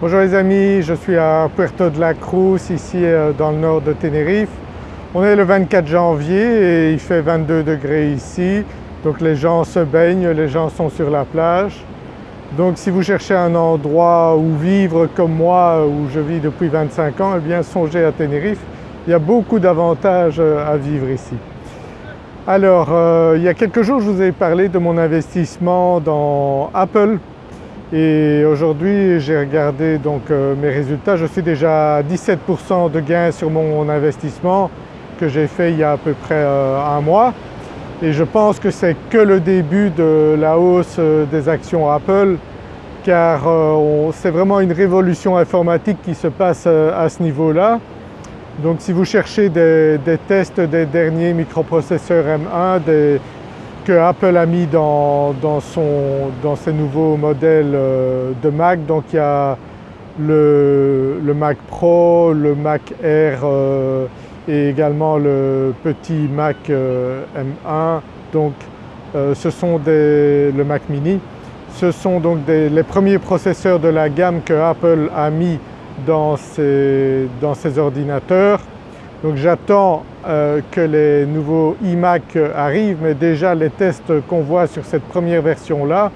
Bonjour les amis, je suis à Puerto de la Cruz ici euh, dans le nord de Tenerife. On est le 24 janvier et il fait 22 degrés ici donc les gens se baignent, les gens sont sur la plage. Donc si vous cherchez un endroit où vivre comme moi où je vis depuis 25 ans, eh bien songez à Tenerife. Il y a beaucoup d'avantages euh, à vivre ici. Alors euh, il y a quelques jours je vous ai parlé de mon investissement dans Apple et aujourd'hui j'ai regardé donc euh, mes résultats, je suis déjà à 17% de gain sur mon investissement que j'ai fait il y a à peu près euh, un mois et je pense que c'est que le début de la hausse euh, des actions Apple car c'est vraiment une révolution informatique qui se passe à ce niveau-là. Donc si vous cherchez des, tests des derniers microprocesseurs M1, des, Apple a mis dans, ses nouveaux modèles euh, de Mac. Donc il y a le, Mac Pro, le Mac Air euh, et également le petit Mac euh, M1. Donc ce sont des, le Mac mini. Ce sont donc les premiers processeurs de la gamme que Apple a mis dans dans ses ordinateurs. Donc j'attends euh, que les nouveaux iMac arrivent mais déjà les tests qu'on voit sur cette première version-là,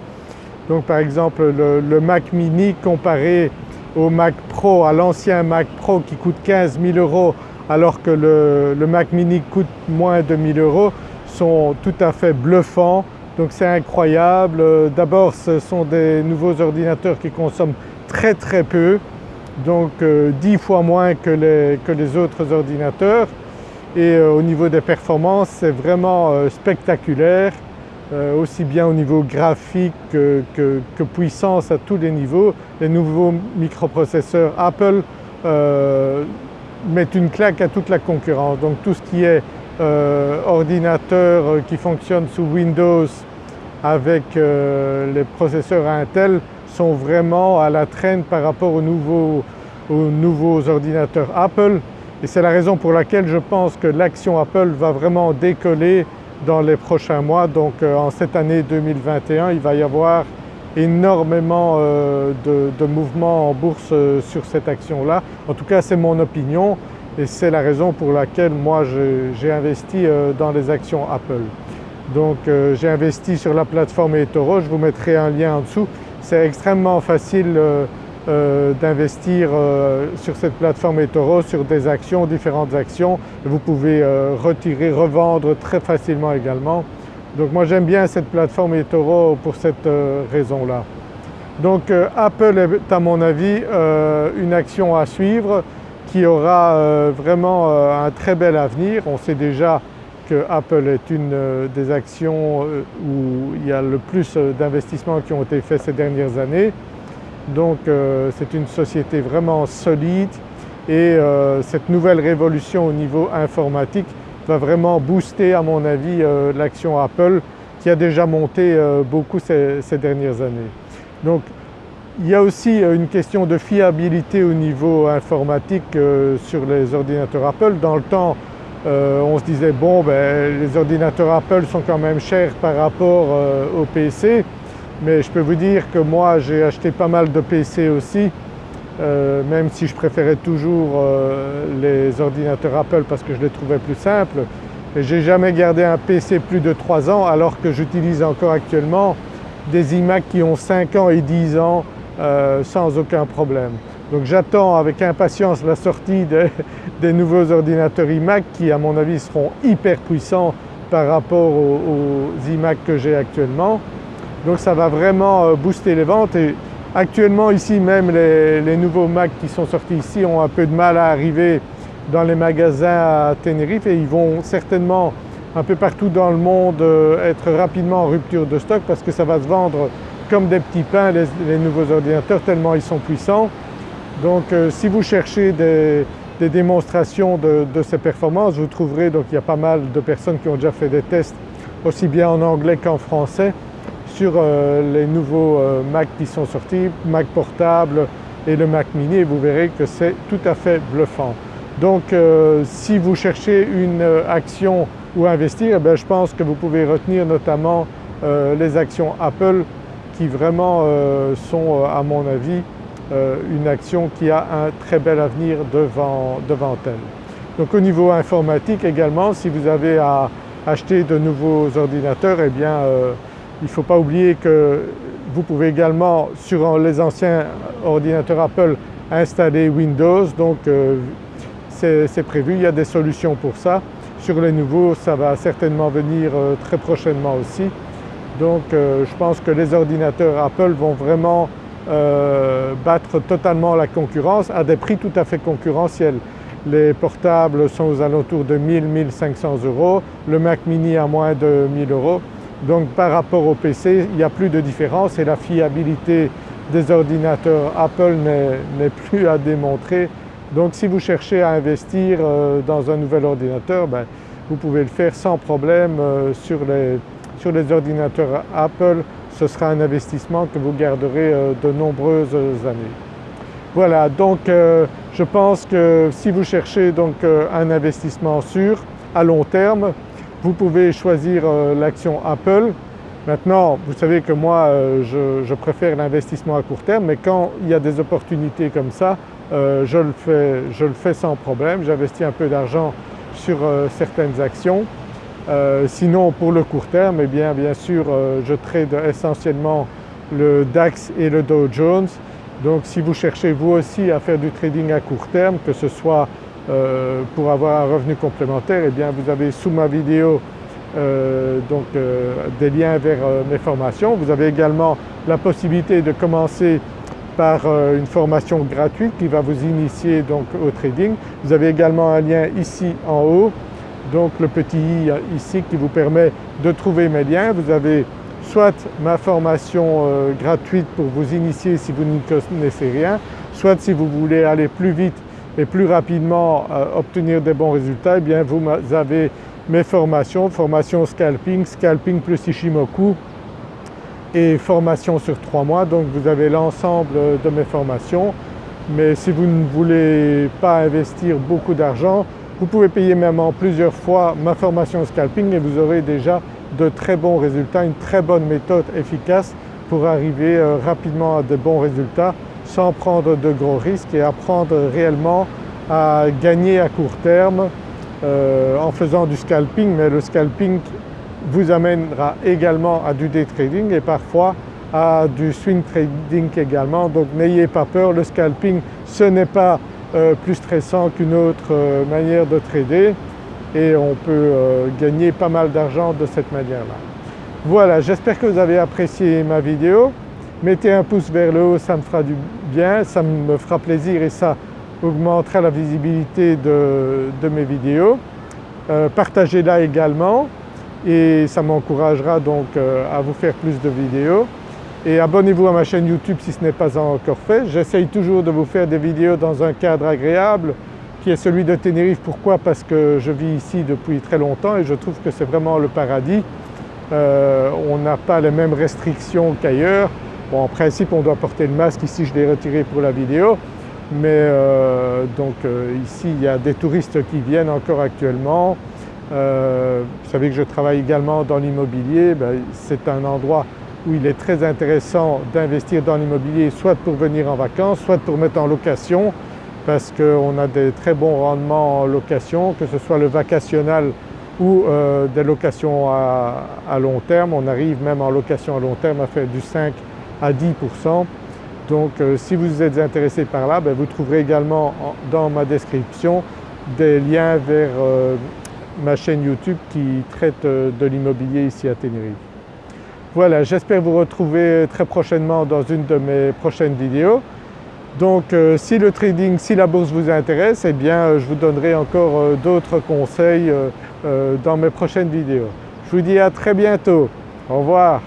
donc par exemple le, Mac mini comparé au Mac Pro, à l'ancien Mac Pro qui coûte 15 000 euros alors que le, Mac mini coûte moins de 1000 euros sont tout à fait bluffants. Donc c'est incroyable. D'abord ce sont des nouveaux ordinateurs qui consomment très très peu donc 10 euh, fois moins que les, autres ordinateurs et euh, au niveau des performances c'est vraiment euh, spectaculaire aussi bien au niveau graphique que, puissance à tous les niveaux. Les nouveaux microprocesseurs Apple mettent une claque à toute la concurrence donc tout ce qui est ordinateur qui fonctionne sous Windows avec les processeurs Intel sont vraiment à la traîne par rapport aux nouveaux, aux nouveaux ordinateurs Apple et c'est la raison pour laquelle je pense que l'action Apple va vraiment décoller dans les prochains mois. Donc euh, en cette année 2021 il va y avoir énormément euh, de, mouvements en bourse euh, sur cette action-là. En tout cas c'est mon opinion et c'est la raison pour laquelle moi j'ai investi dans les actions Apple. Donc j'ai investi sur la plateforme eToro, je vous mettrai un lien en dessous c'est extrêmement facile euh, euh, d'investir euh, sur cette plateforme eToro sur des actions, différentes actions. Vous pouvez retirer, revendre très facilement également. Donc moi j'aime bien cette plateforme eToro pour cette raison-là. Donc Apple est à mon avis une action à suivre qui aura vraiment un très bel avenir. On sait déjà Apple est une euh, des actions euh, où il y a le plus euh, d'investissements qui ont été faits ces dernières années. Donc c'est une société vraiment solide et cette nouvelle révolution au niveau informatique va vraiment booster à mon avis l'action Apple qui a déjà monté beaucoup ces, dernières années. Donc il y a aussi une question de fiabilité au niveau informatique sur les ordinateurs Apple. Dans le temps euh, on se disait bon ben, les ordinateurs Apple sont quand même chers par rapport euh, aux PC mais je peux vous dire que moi j'ai acheté pas mal de PC aussi euh, même si je préférais toujours les ordinateurs Apple parce que je les trouvais plus simples. Mais j'ai jamais gardé un PC plus de 3 ans alors que j'utilise encore actuellement des iMac qui ont 5 ans et 10 ans sans aucun problème. Donc j'attends avec impatience la sortie des, nouveaux ordinateurs iMac qui à mon avis seront hyper puissants par rapport aux, iMac que j'ai actuellement. Donc ça va vraiment euh, booster les ventes et actuellement ici même les, nouveaux Mac qui sont sortis ici ont un peu de mal à arriver dans les magasins à Tenerife et ils vont certainement un peu partout dans le monde euh, être rapidement en rupture de stock parce que ça va se vendre comme des petits pains les nouveaux ordinateurs tellement ils sont puissants. Donc euh, si vous cherchez des, démonstrations de, ces performances, vous trouverez donc il y a pas mal de personnes qui ont déjà fait des tests aussi bien en anglais qu'en français sur euh, les nouveaux euh, Mac qui sont sortis, Mac portable et le Mac mini et vous verrez que c'est tout à fait bluffant. Donc si vous cherchez une action ou investir, eh je pense que vous pouvez retenir notamment les actions Apple qui vraiment sont à mon avis une action qui a un très bel avenir devant, devant elle. Donc au niveau informatique également, si vous avez à acheter de nouveaux ordinateurs, eh bien il ne faut pas oublier que vous pouvez également sur les anciens ordinateurs Apple installer Windows donc c'est prévu, il y a des solutions pour ça. Sur les nouveaux ça va certainement venir très prochainement aussi. Donc je pense que les ordinateurs Apple vont vraiment euh, battre totalement la concurrence à des prix tout à fait concurrentiels. Les portables sont aux alentours de 1000-1500 euros, le Mac mini à moins de 1000 euros. Donc par rapport au PC, il n'y a plus de différence et la fiabilité des ordinateurs Apple n'est plus à démontrer. Donc si vous cherchez à investir euh, dans un nouvel ordinateur, ben, vous pouvez le faire sans problème euh, sur les, sur les ordinateurs Apple ce sera un investissement que vous garderez euh, de nombreuses années. Voilà donc euh, je pense que si vous cherchez donc euh, un investissement sûr à long terme, vous pouvez choisir l'action Apple. Maintenant vous savez que moi je, préfère l'investissement à court terme mais quand il y a des opportunités comme ça, je, le fais, je le fais sans problème. J'investis un peu d'argent sur certaines actions euh, sinon pour le court terme, eh bien, bien sûr euh, je trade essentiellement le DAX et le Dow Jones. Donc si vous cherchez vous aussi à faire du trading à court terme, que ce soit euh, pour avoir un revenu complémentaire, eh bien vous avez sous ma vidéo donc, des liens vers mes formations. Vous avez également la possibilité de commencer par une formation gratuite qui va vous initier donc au trading. Vous avez également un lien ici en haut donc le petit i ici qui vous permet de trouver mes liens. Vous avez soit ma formation euh, gratuite pour vous initier si vous n'y connaissez rien, soit si vous voulez aller plus vite et plus rapidement euh, obtenir des bons résultats, eh bien vous avez mes formations, formation scalping, scalping plus Ishimoku et formation sur trois mois. Donc vous avez l'ensemble de mes formations. Mais si vous ne voulez pas investir beaucoup d'argent, vous pouvez payer même en plusieurs fois ma formation scalping et vous aurez déjà de très bons résultats, une très bonne méthode efficace pour arriver euh, rapidement à de bons résultats sans prendre de gros risques et apprendre réellement à gagner à court terme euh, en faisant du scalping. Mais le scalping vous amènera également à du day trading et parfois à du swing trading également. Donc n'ayez pas peur, le scalping ce n'est pas euh, plus stressant qu'une autre euh, manière de trader et on peut euh, gagner pas mal d'argent de cette manière-là. Voilà, j'espère que vous avez apprécié ma vidéo. Mettez un pouce vers le haut, ça me fera du bien, ça me fera plaisir et ça augmentera la visibilité de, mes vidéos. Partagez-la également et ça m'encouragera donc à vous faire plus de vidéos et abonnez-vous à ma chaîne YouTube si ce n'est pas encore fait. J'essaye toujours de vous faire des vidéos dans un cadre agréable qui est celui de Tenerife. Pourquoi? Parce que je vis ici depuis très longtemps et je trouve que c'est vraiment le paradis. Euh, on n'a pas les mêmes restrictions qu'ailleurs. En principe on doit porter le masque, ici je l'ai retiré pour la vidéo mais euh, donc euh, ici il y a des touristes qui viennent encore actuellement. vous savez que je travaille également dans l'immobilier, ben, c'est un endroit où il est très intéressant d'investir dans l'immobilier soit pour venir en vacances, soit pour mettre en location parce qu'on a des très bons rendements en location, que ce soit le vacationnel ou euh, des locations à, long terme. On arrive même en location à long terme à faire du 5 à 10% donc euh, si vous êtes intéressé par là, ben, vous trouverez également dans ma description des liens vers euh, ma chaîne YouTube qui traite de l'immobilier ici à Tenerife. Voilà, j'espère vous retrouver très prochainement dans une de mes prochaines vidéos. Donc euh, si le trading, si la bourse vous intéresse, eh bien euh, je vous donnerai encore euh, d'autres conseils dans mes prochaines vidéos. Je vous dis à très bientôt. Au revoir.